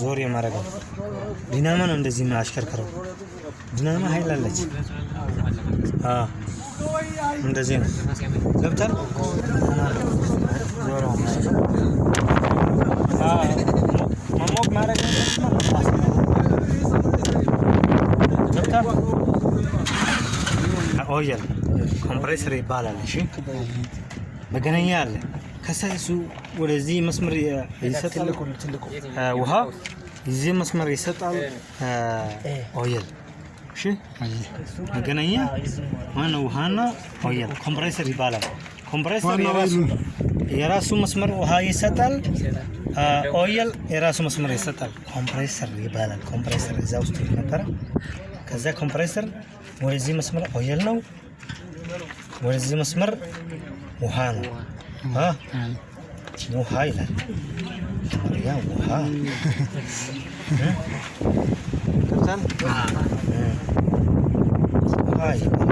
ዞር የማረገው ዲናማ ነው። እንደዚህ ነው አሽከርከረው። ዲናማ ኃይል አለች። እንደዚህ ነው። አዎ መሞቅ ማድረግ oil compressor ይባላል። እሺ መገናኛ አለ። ከዛ እሱ ወደዚህ መስመር ይሰጣል። ውሃ እዚህ መስመር ይሰጣል። oil እሺ መገናኛ ዋናው ውሃና oil compressor ይባላል። compressor የራሱ መስመር ውሃ ይሰጣል። oil የራሱ መስመር ይሰጣል። compressor ይባላል። compressor እዛ ውስጥ ነበረ። ከዛ compressor ወደዚህ መስመር oil ነው፣ ወደዚህ መስመር ውሃ ነው። አ፣ ውሃ ይላል ያ ውሃ እ? ገብቶሃል? እ። ውሃ ይባላል።